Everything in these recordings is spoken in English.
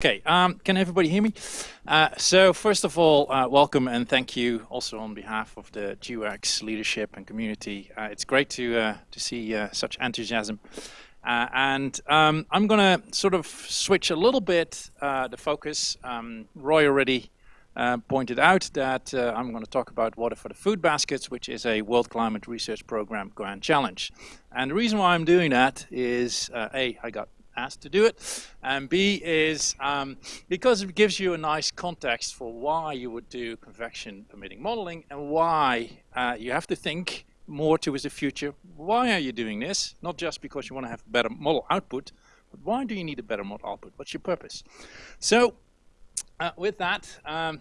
Okay, um, can everybody hear me? Uh, so first of all, uh, welcome and thank you also on behalf of the GEWEX leadership and community. Uh, it's great to uh, to see uh, such enthusiasm. Uh, and um, I'm going to sort of switch a little bit the focus. Um, Roy already pointed out that I'm going to talk about Water for the Food Baskets, which is a World Climate Research Program Grand Challenge. And the reason why I'm doing that is, A, I got asked to do it. And B is um, because it gives you a nice context for why you would do convection permitting modeling and why uh, you have to think more towards the future. Why are you doing this? Not just because you want to have better model output, but why do you need a better model output? What's your purpose? So uh, with that, um,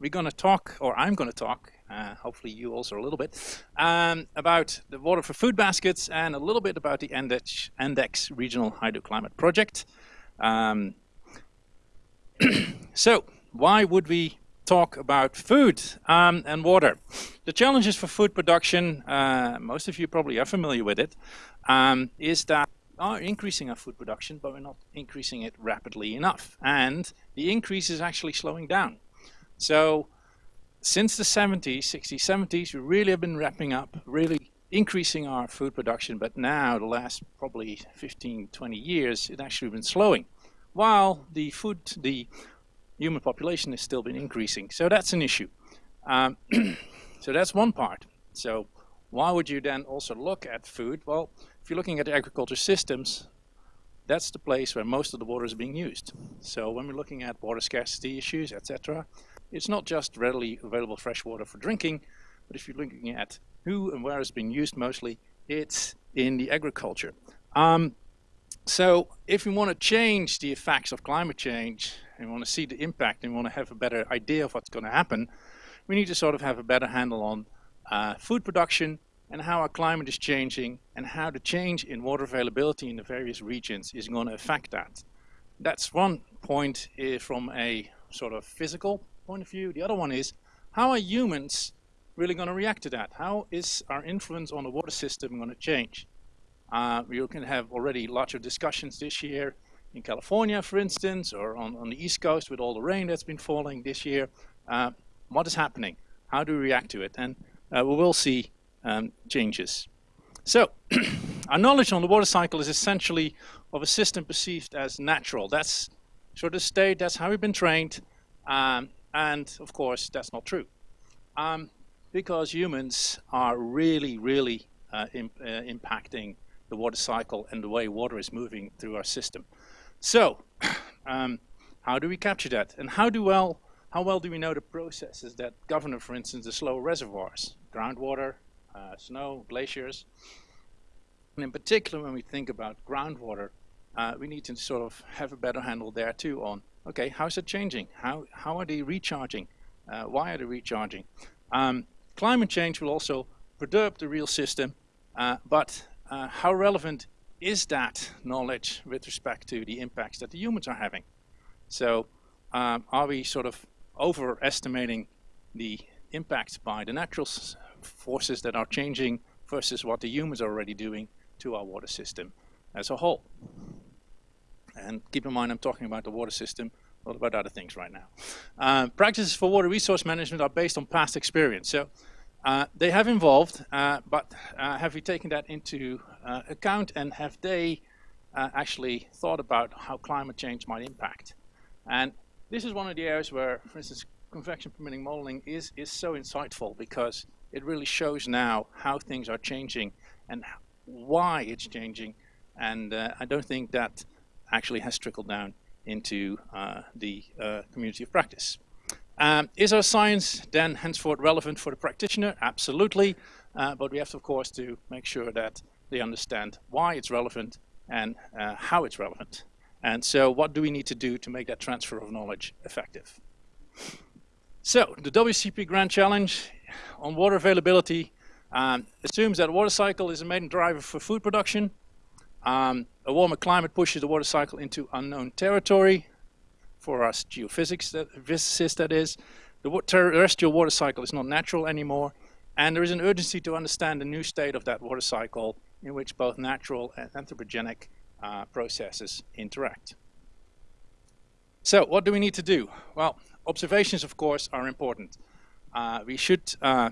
we're going to talk, or I'm going to talk, uh, hopefully you also a little bit, um, about the Water for Food Baskets and a little bit about the Andex, Regional Hydroclimate Project. Um, so, why would we talk about food um, and water? The challenges for food production, uh, most of you probably are familiar with it, um, is that are increasing our food production, but we're not increasing it rapidly enough. And the increase is actually slowing down. So since the 70s, 60s, 70s, we really have been wrapping up, really increasing our food production, but now the last probably 15, 20 years, it actually been slowing, while the food, the human population has still been increasing. So that's an issue. Um, so that's one part. So why would you then also look at food? Well, if you're looking at agriculture systems, that's the place where most of the water is being used. So when we're looking at water scarcity issues, etc., it's not just readily available fresh water for drinking, but if you're looking at who and where it's being used mostly, it's in the agriculture. Um, so if we want to change the effects of climate change and want to see the impact and want to have a better idea of what's going to happen, we need to sort of have a better handle on uh, food production and how our climate is changing and how the change in water availability in the various regions is going to affect that. That's one point uh, from a sort of physical point of view. The other one is, how are humans really going to react to that? How is our influence on the water system going to change? Uh, we can have already lots of discussions this year in California, for instance, or on, on the East Coast with all the rain that's been falling this year. Uh, what is happening? How do we react to it? And uh, we will see um, changes. So, our knowledge on the water cycle is essentially of a system perceived as natural. That's sort of state, that's how we've been trained. Um, and of course, that's not true. Um, because humans are really, really uh, imp uh, impacting the water cycle and the way water is moving through our system. So, um, how do we capture that? And how do well, how well do we know the processes that govern, for instance, the slow reservoirs, groundwater, uh, snow, glaciers? And in particular, when we think about groundwater, uh, we need to sort of have a better handle there too on okay, how's it changing? How, how are they recharging? Uh, why are they recharging? Um, climate change will also perturb the real system, uh, but uh, how relevant is that knowledge with respect to the impacts that the humans are having? So um, are we sort of overestimating the impacts by the natural forces that are changing versus what the humans are already doing to our water system as a whole? And keep in mind, I'm talking about the water system, not about other things right now. Uh, practices for water resource management are based on past experience. So uh, they have evolved, uh, but uh, have we taken that into uh, account and have they uh, actually thought about how climate change might impact? And this is one of the areas where, for instance, convection permitting modeling is, is so insightful because it really shows now how things are changing and why it's changing. And I don't think that actually has trickled down into uh, the uh, community of practice. Um, is our science then henceforth relevant for the practitioner? Absolutely, uh, but we have to, of course to make sure that they understand why it's relevant and uh, how it's relevant. And so what do we need to do to make that transfer of knowledge effective? So the WCP Grand Challenge on water availability um, assumes that water cycle is a main driver for food production um, a warmer climate pushes the water cycle into unknown territory for us geophysics, that, physicists that is. The terrestrial water cycle is not natural anymore, and there is an urgency to understand the new state of that water cycle in which both natural and anthropogenic uh, processes interact. So what do we need to do? Well, observations, of course, are important. Uh, we should uh,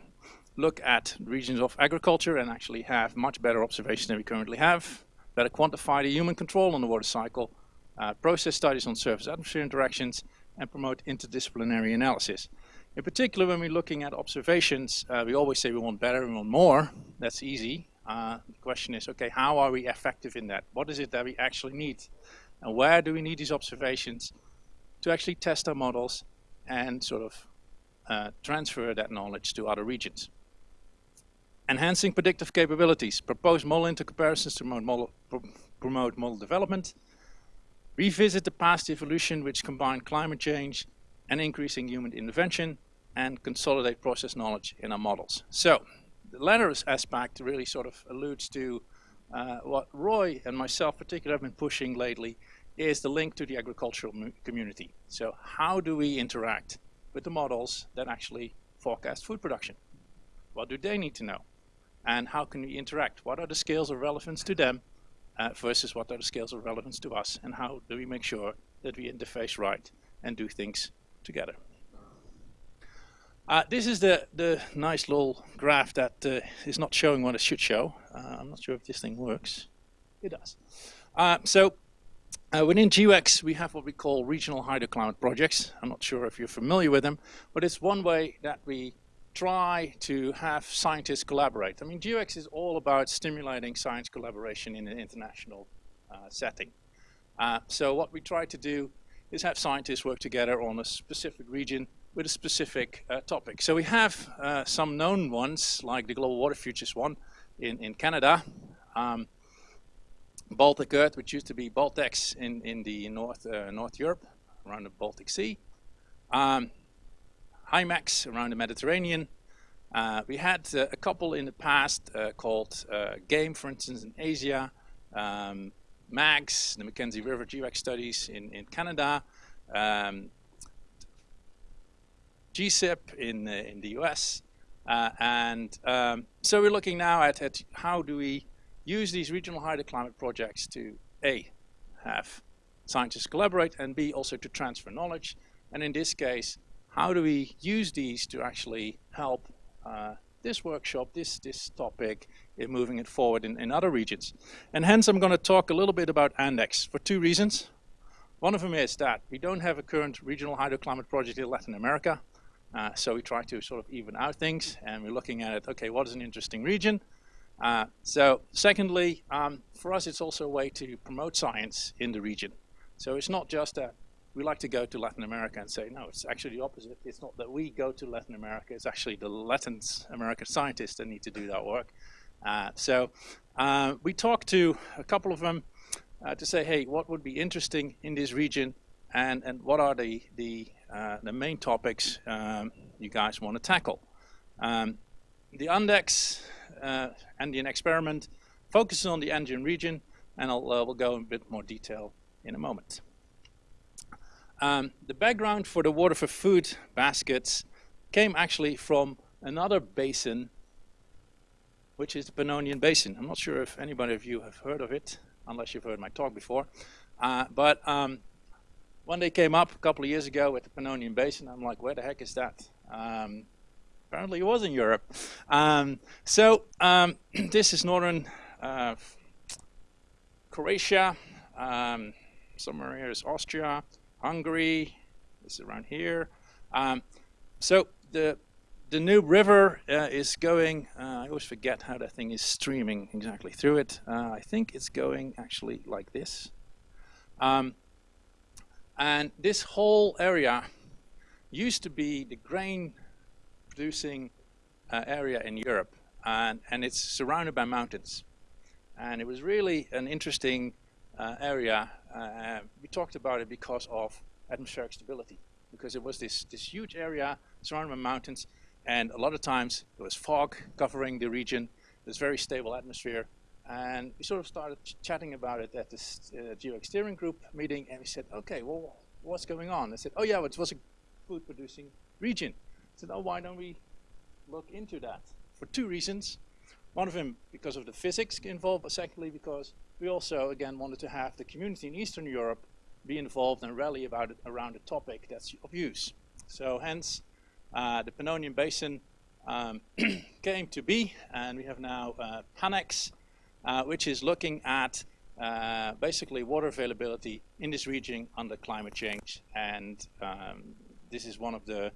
look at regions of agriculture and actually have much better observations than we currently have, better quantify the human control on the water cycle, uh, process studies on surface-atmosphere interactions, and promote interdisciplinary analysis. In particular, when we're looking at observations, uh, we always say we want better, we want more. That's easy. Uh, the question is, okay, how are we effective in that? What is it that we actually need? And where do we need these observations to actually test our models and sort of uh, transfer that knowledge to other regions? Enhancing predictive capabilities, propose model intercomparisons to promote model, promote model development, revisit the past evolution which combined climate change and increasing human intervention, and consolidate process knowledge in our models. So the latter aspect really sort of alludes to uh, what Roy and myself particularly have been pushing lately is the link to the agricultural community. So how do we interact with the models that actually forecast food production? What do they need to know? And how can we interact? What are the scales of relevance to them uh, versus what are the scales of relevance to us? And how do we make sure that we interface right and do things together? Uh, this is the, the nice little graph that uh, is not showing what it should show. Uh, I'm not sure if this thing works. It does. Uh, so uh, within GEWEX, we have what we call regional hydroclimate projects. I'm not sure if you're familiar with them, but it's one way that we try to have scientists collaborate. I mean, GEWEX is all about stimulating science collaboration in an international uh, setting. Uh, so what we try to do is have scientists work together on a specific region with a specific uh, topic. So we have uh, some known ones, like the Global Water Futures one in, in Canada, um, Baltic Earth, which used to be Baltex in, in the North, uh, North Europe, around the Baltic Sea. Um, HYMEX around the Mediterranean. Uh, we had uh, a couple in the past uh, called uh, GAME, for instance, in Asia, um, MAGS, the Mackenzie River GEWEX studies in, in Canada, um, GCIP in, uh, in the US. And um, so we're looking now at, at how do we use these regional hydroclimate projects to A, have scientists collaborate, and B, also to transfer knowledge. And in this case, how do we use these to actually help uh, this workshop, this, this topic, in moving it forward in, in other regions. And hence I'm going to talk a little bit about Andex for two reasons. One of them is that we don't have a current regional hydroclimate project in Latin America. Uh, so we try to sort of even out things and we're looking at it, okay, what is an interesting region? Uh, so secondly, um, for us it's also a way to promote science in the region. So it's not just that we like to go to Latin America and say, no, it's actually the opposite. It's not that we go to Latin America, it's actually the Latin American scientists that need to do that work. Uh, so uh, we talked to a couple of them uh, to say, hey, what would be interesting in this region and, and what are the, the, uh, the main topics um, you guys want to tackle. Um, the Andex uh, Andean experiment focuses on the Andean region and I'll, uh, we'll go in a bit more detail in a moment. Um, the background for the water for food baskets came actually from another basin, which is the Pannonian Basin. I'm not sure if anybody of you have heard of it, unless you've heard my talk before. Uh, but um, one day came up a couple of years ago with the Pannonian Basin. I'm like, where the heck is that? Um, apparently it was in Europe. Um, so um, this is northern uh, Croatia. Um, somewhere here is Austria. Hungary, this is around here. Um, so the Danube river uh, is going, uh, I always forget how that thing is streaming exactly through it. Uh, I think it's going actually like this. Um, and this whole area used to be the grain producing uh, area in Europe and, and it's surrounded by mountains. And it was really an interesting uh, area uh, we talked about it because of atmospheric stability, because it was this, this huge area surrounded by mountains, and a lot of times there was fog covering the region, this very stable atmosphere, and we sort of started ch chatting about it at this uh, steering group meeting, and we said, okay, well, what's going on? I said, oh yeah, it was a food-producing region. I said, oh, why don't we look into that? For two reasons. One of them because of the physics involved, but secondly because we also, again, wanted to have the community in Eastern Europe be involved and rally about it around a topic that's of use. So hence, uh, the Pannonian Basin um, came to be, and we have now uh, PANEX, uh, which is looking at uh, basically water availability in this region under climate change. And um, this is one of the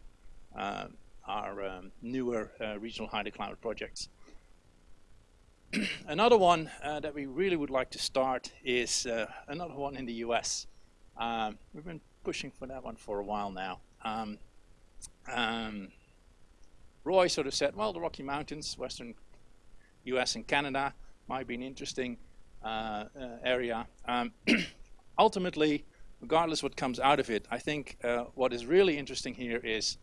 uh, our um, newer uh, regional hydroclimate projects. another one uh, that we really would like to start is uh, another one in the US. Um, we've been pushing for that one for a while now. Um, um, Roy sort of said, well, the Rocky Mountains, western US and Canada might be an interesting uh, uh, area. Um, ultimately, regardless what comes out of it, I think uh, what is really interesting here is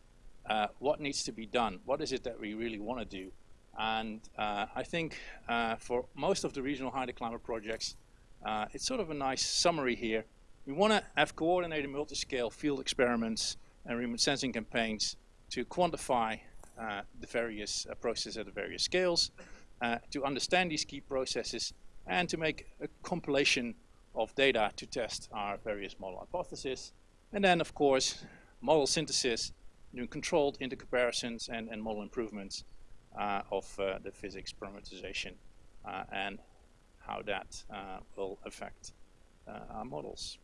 uh, what needs to be done. What is it that we really want to do? And uh, I think uh, for most of the regional hydroclimate projects, uh, it's sort of a nice summary here. We want to have coordinated multi-scale field experiments and remote sensing campaigns to quantify uh, the various uh, processes at the various scales, uh, to understand these key processes, and to make a compilation of data to test our various model hypotheses. And then, of course, model synthesis, doing controlled intercomparisons and, and model improvements of uh, the physics parameterization uh, and how that will affect our models.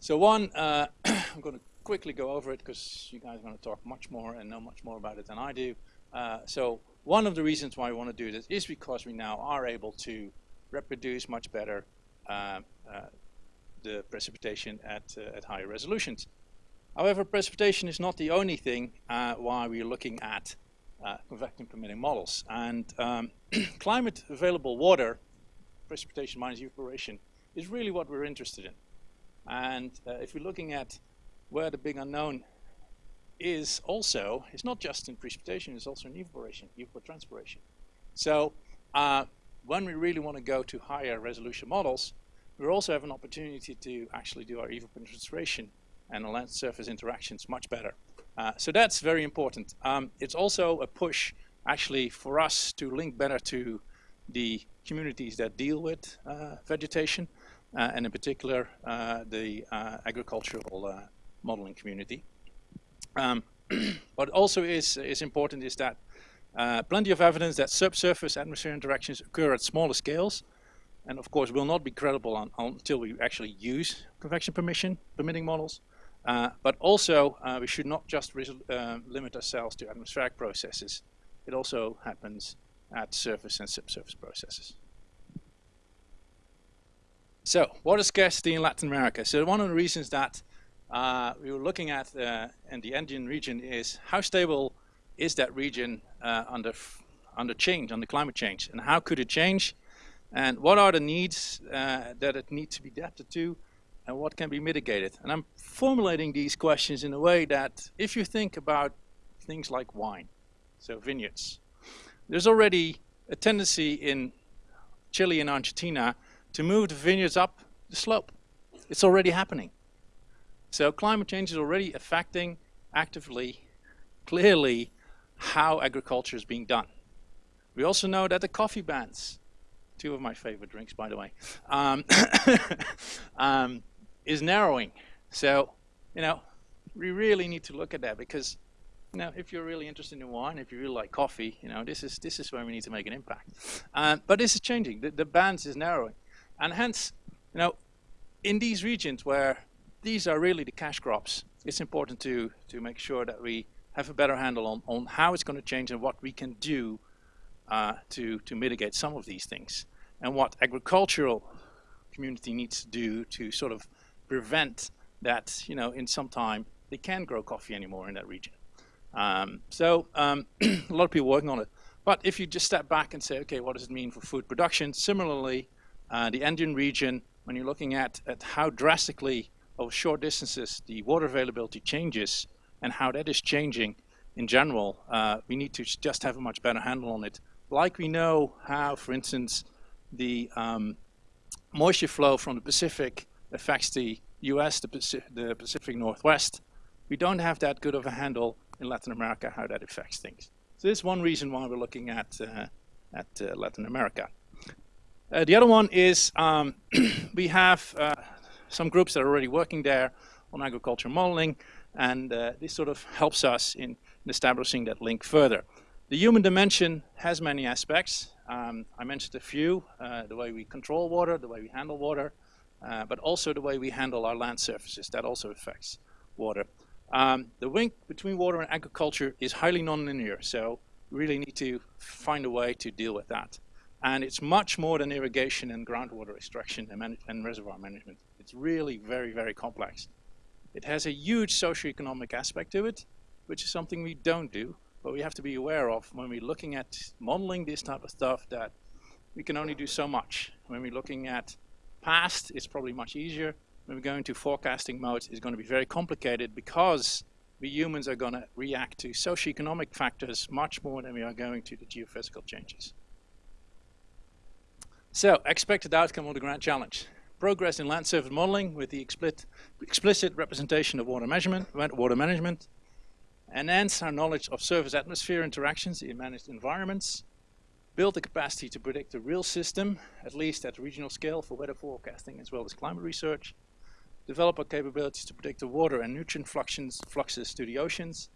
So one, I'm going to quickly go over it because you guys are going to talk much more and know much more about it than I do. Uh, so one of the reasons why we want to do this is because we now are able to reproduce much better uh, uh, the precipitation at, at higher resolutions. However, precipitation is not the only thing uh, why we're looking at uh, convecting permitting models. And um, climate available water, precipitation minus evaporation, is really what we're interested in. And uh, if we're looking at where the big unknown is also, it's not just in precipitation, it's also in evaporation, evapotranspiration. So uh, when we really want to go to higher resolution models, we also have an opportunity to actually do our evapotranspiration and the land surface interactions much better. Uh, so that's very important. Um, it's also a push actually for us to link better to the communities that deal with uh, vegetation uh, and in particular uh, the uh, agricultural uh, modeling community. Um, what also is, is important is that plenty of evidence that subsurface atmosphere interactions occur at smaller scales and of course will not be credible on, until we actually use convection permission permitting models. Uh, but also, uh, we should not just uh, limit ourselves to atmospheric processes. It also happens at surface and subsurface processes. So, water scarcity in Latin America. So one of the reasons that uh, we were looking at uh, in the Andean region is how stable is that region uh, under under change, under climate change, and how could it change, and what are the needs that it needs to be adapted to, and what can be mitigated. And I'm formulating these questions in a way that if you think about things like wine, so vineyards, there's already a tendency in Chile and Argentina to move the vineyards up the slope. It's already happening. So climate change is already affecting actively, clearly, how agriculture is being done. We also know that the coffee bans, two of my favorite drinks, by the way, um, um, is narrowing. So, you know, we really need to look at that because, you know, if you're really interested in wine, if you really like coffee, you know, this is this is where we need to make an impact. Uh, but this is changing. The, the bands is narrowing, and hence, you know, in these regions where these are really the cash crops, it's important to to make sure that we have a better handle on on how it's going to change and what we can do uh, to to mitigate some of these things, and what agricultural community needs to do to sort of prevent that, you know, in some time they can't grow coffee anymore in that region. Um, so um, a lot of people working on it. But if you just step back and say, okay, what does it mean for food production? Similarly, uh, the Andean region, when you're looking at, at how drastically over short distances the water availability changes and how that is changing in general, uh, we need to just have a much better handle on it. Like we know how, for instance, the um, moisture flow from the Pacific affects the US, the Pacific, the Pacific Northwest. We don't have that good of a handle in Latin America how that affects things. So this is one reason why we're looking at, uh, at uh, Latin America. Uh, the other one is um, we have uh, some groups that are already working there on agriculture modeling, and uh, this sort of helps us in, in, establishing that link further. The human dimension has many aspects. Um, I mentioned a few, uh, the way we control water, the way we handle water, uh, but also the way we handle our land surfaces. That also affects water. Um, the link between water and agriculture is highly nonlinear, so we really need to find a way to deal with that. And it's much more than irrigation and groundwater extraction and, and reservoir management. It's really very, very complex. It has a huge socioeconomic aspect to it, which is something we don't do, but we have to be aware of when we're looking at modeling this type of stuff that we can only do so much. When we're looking at past, it's probably much easier. When we go into forecasting mode, it's going to be very complicated because we humans are going to react to socioeconomic factors much more than we are going to the geophysical changes. So, expected outcome of the grand challenge. Progress in land surface modeling with the explicit, representation of water measurement, water management, enhance our knowledge of surface atmosphere interactions in managed environments, build the capacity to predict the real system, at least at regional scale for weather forecasting as well as climate research, develop our capabilities to predict the water and nutrient fluxes, fluxes to the oceans,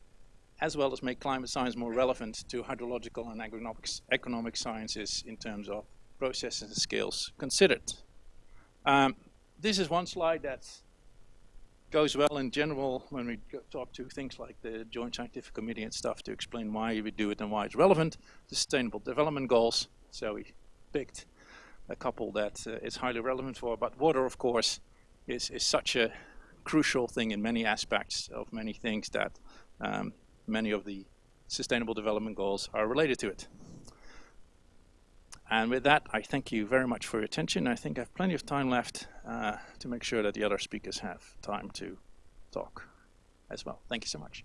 as well as make climate science more relevant to hydrological and economic, economic sciences in terms of processes and scales considered. Um, this is one slide that goes well in general when we talk to things like the Joint Scientific Committee and stuff to explain why we do it and why it's relevant. Sustainable Development Goals. So we picked a couple that uh, is highly relevant for, but water, of course, is, is such a crucial thing in many aspects of many things that um, many of the Sustainable Development Goals are related to it. And with that, I thank you very much for your attention. I think I have plenty of time left uh, to make sure that the other speakers have time to talk as well. Thank you so much.